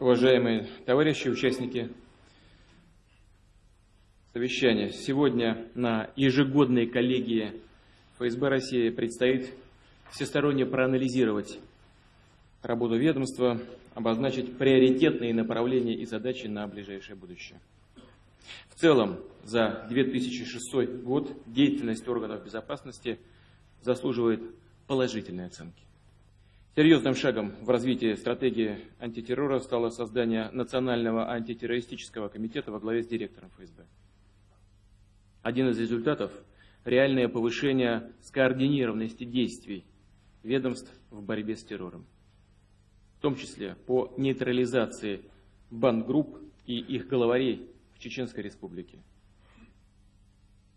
Уважаемые товарищи, участники совещания, сегодня на ежегодной коллегии ФСБ России предстоит всесторонне проанализировать работу ведомства, обозначить приоритетные направления и задачи на ближайшее будущее. В целом, за 2006 год деятельность органов безопасности заслуживает положительной оценки. Серьезным шагом в развитии стратегии антитеррора стало создание Национального антитеррористического комитета во главе с директором ФСБ. Один из результатов – реальное повышение скоординированности действий ведомств в борьбе с террором, в том числе по нейтрализации бандгрупп и их главарей в Чеченской Республике,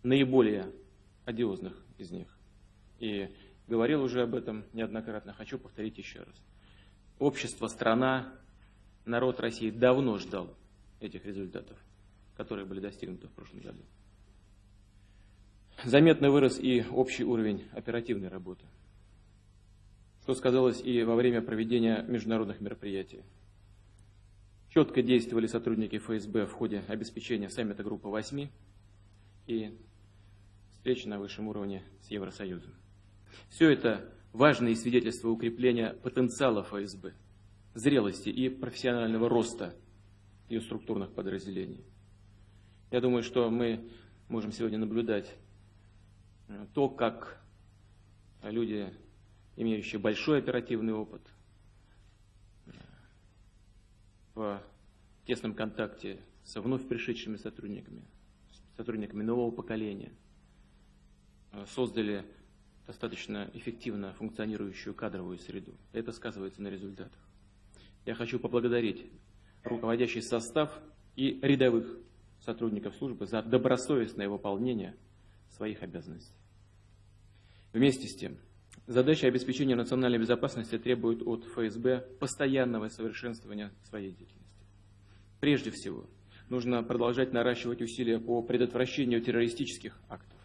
наиболее одиозных из них. И Говорил уже об этом неоднократно, хочу повторить еще раз. Общество, страна, народ России давно ждал этих результатов, которые были достигнуты в прошлом году. Заметно вырос и общий уровень оперативной работы, что сказалось и во время проведения международных мероприятий. Четко действовали сотрудники ФСБ в ходе обеспечения саммита Группы 8 и встречи на высшем уровне с Евросоюзом. Все это важные свидетельства укрепления потенциала ФСБ, зрелости и профессионального роста ее структурных подразделений. Я думаю, что мы можем сегодня наблюдать э, то, как люди, имеющие большой оперативный опыт, э, в тесном контакте со вновь пришедшими сотрудниками, сотрудниками нового поколения, э, создали достаточно эффективно функционирующую кадровую среду. Это сказывается на результатах. Я хочу поблагодарить руководящий состав и рядовых сотрудников службы за добросовестное выполнение своих обязанностей. Вместе с тем, задача обеспечения национальной безопасности требует от ФСБ постоянного совершенствования своей деятельности. Прежде всего, нужно продолжать наращивать усилия по предотвращению террористических актов.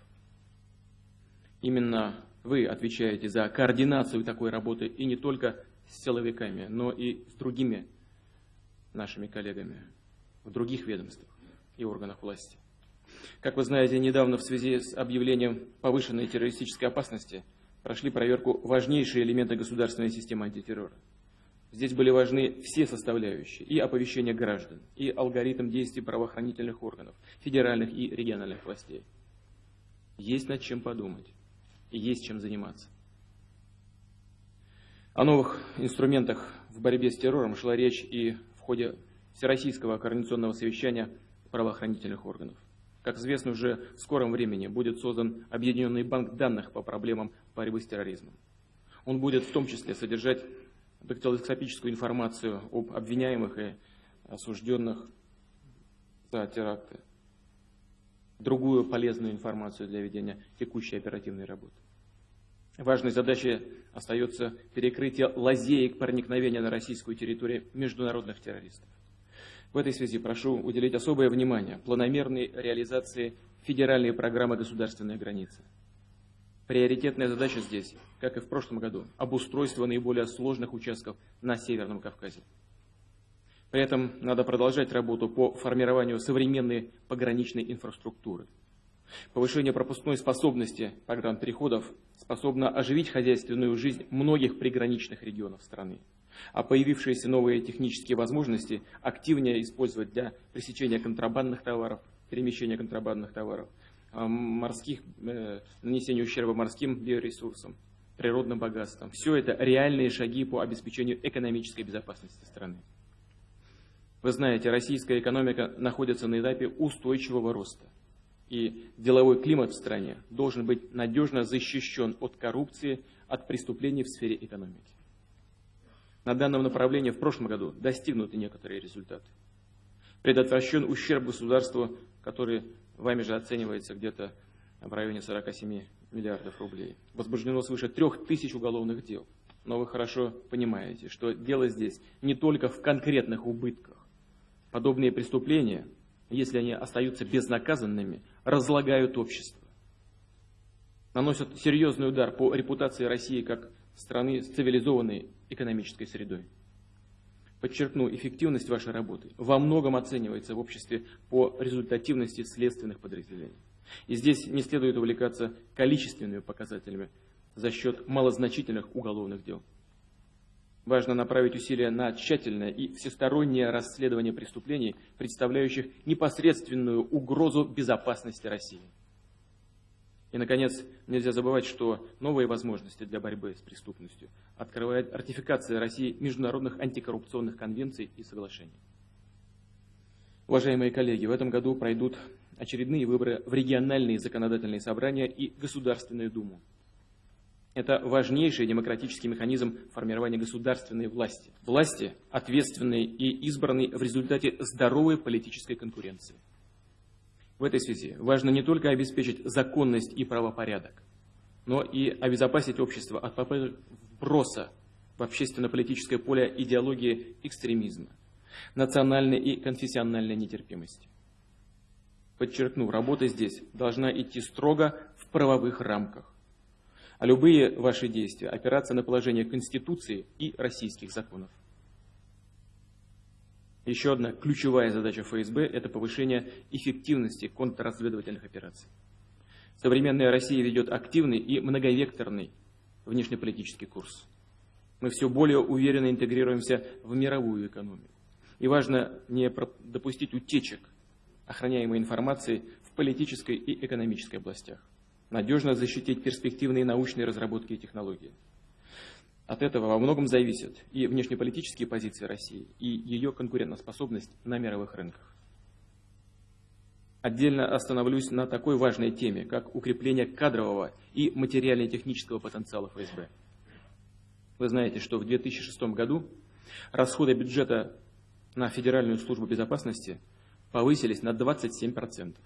Именно вы отвечаете за координацию такой работы и не только с силовиками, но и с другими нашими коллегами в других ведомствах и органах власти. Как вы знаете, недавно в связи с объявлением повышенной террористической опасности прошли проверку важнейшие элементы государственной системы антитеррора. Здесь были важны все составляющие, и оповещение граждан, и алгоритм действий правоохранительных органов, федеральных и региональных властей. Есть над чем подумать и есть чем заниматься. О новых инструментах в борьбе с террором шла речь и в ходе Всероссийского координационного совещания правоохранительных органов. Как известно, уже в скором времени будет создан Объединенный банк данных по проблемам борьбы с терроризмом. Он будет в том числе содержать дактилоскопическую информацию об обвиняемых и осужденных за теракты другую полезную информацию для ведения текущей оперативной работы. Важной задачей остается перекрытие лазеек проникновения на российскую территорию международных террористов. В этой связи прошу уделить особое внимание планомерной реализации федеральной программы «Государственная граница». Приоритетная задача здесь, как и в прошлом году, обустройство наиболее сложных участков на Северном Кавказе. При этом надо продолжать работу по формированию современной пограничной инфраструктуры. Повышение пропускной способности переходов способно оживить хозяйственную жизнь многих приграничных регионов страны, а появившиеся новые технические возможности активнее использовать для пресечения контрабандных товаров, перемещения контрабандных товаров, а, морских, э, нанесения ущерба морским биоресурсам, природным богатствам. Все это реальные шаги по обеспечению экономической безопасности страны. Вы знаете, российская экономика находится на этапе устойчивого роста. И деловой климат в стране должен быть надежно защищен от коррупции, от преступлений в сфере экономики. На данном направлении в прошлом году достигнуты некоторые результаты. Предотвращен ущерб государству, который вами же оценивается где-то в районе 47 миллиардов рублей. Возбуждено свыше трех тысяч уголовных дел. Но вы хорошо понимаете, что дело здесь не только в конкретных убытках, Подобные преступления, если они остаются безнаказанными, разлагают общество. Наносят серьезный удар по репутации России как страны с цивилизованной экономической средой. Подчеркну, эффективность вашей работы во многом оценивается в обществе по результативности следственных подразделений. И здесь не следует увлекаться количественными показателями за счет малозначительных уголовных дел. Важно направить усилия на тщательное и всестороннее расследование преступлений, представляющих непосредственную угрозу безопасности России. И, наконец, нельзя забывать, что новые возможности для борьбы с преступностью открывает ратификация России международных антикоррупционных конвенций и соглашений. Уважаемые коллеги, в этом году пройдут очередные выборы в региональные законодательные собрания и Государственную Думу. Это важнейший демократический механизм формирования государственной власти. Власти, ответственной и избранной в результате здоровой политической конкуренции. В этой связи важно не только обеспечить законность и правопорядок, но и обезопасить общество от попыток вброса в общественно-политическое поле идеологии экстремизма, национальной и конфессиональной нетерпимости. Подчеркну, работа здесь должна идти строго в правовых рамках а любые ваши действия опираться на положение Конституции и российских законов. Еще одна ключевая задача ФСБ – это повышение эффективности контрразведывательных операций. Современная Россия ведет активный и многовекторный внешнеполитический курс. Мы все более уверенно интегрируемся в мировую экономику. И важно не допустить утечек охраняемой информации в политической и экономической областях надежно защитить перспективные научные разработки и технологии. От этого во многом зависят и внешнеполитические позиции России, и ее конкурентоспособность на мировых рынках. Отдельно остановлюсь на такой важной теме, как укрепление кадрового и материально-технического потенциала ФСБ. Вы знаете, что в 2006 году расходы бюджета на Федеральную службу безопасности повысились на 27%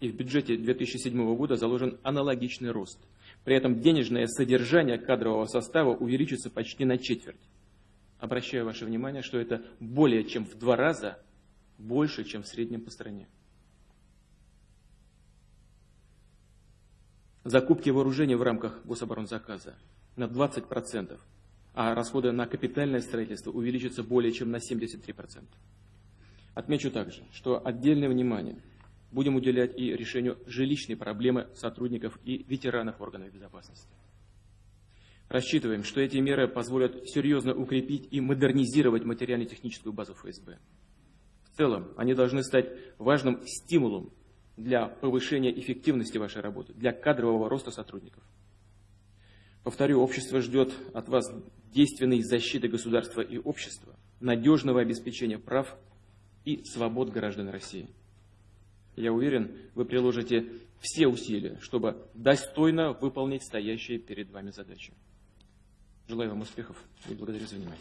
и в бюджете 2007 года заложен аналогичный рост. При этом денежное содержание кадрового состава увеличится почти на четверть. Обращаю ваше внимание, что это более чем в два раза больше, чем в среднем по стране. Закупки вооружений в рамках гособоронзаказа на 20%, а расходы на капитальное строительство увеличатся более чем на 73%. Отмечу также, что отдельное внимание – будем уделять и решению жилищной проблемы сотрудников и ветеранов органов безопасности. Рассчитываем, что эти меры позволят серьезно укрепить и модернизировать материально-техническую базу ФСБ. В целом, они должны стать важным стимулом для повышения эффективности вашей работы, для кадрового роста сотрудников. Повторю, общество ждет от вас действенной защиты государства и общества, надежного обеспечения прав и свобод граждан России. Я уверен, вы приложите все усилия, чтобы достойно выполнить стоящие перед вами задачи. Желаю вам успехов и благодарю за внимание.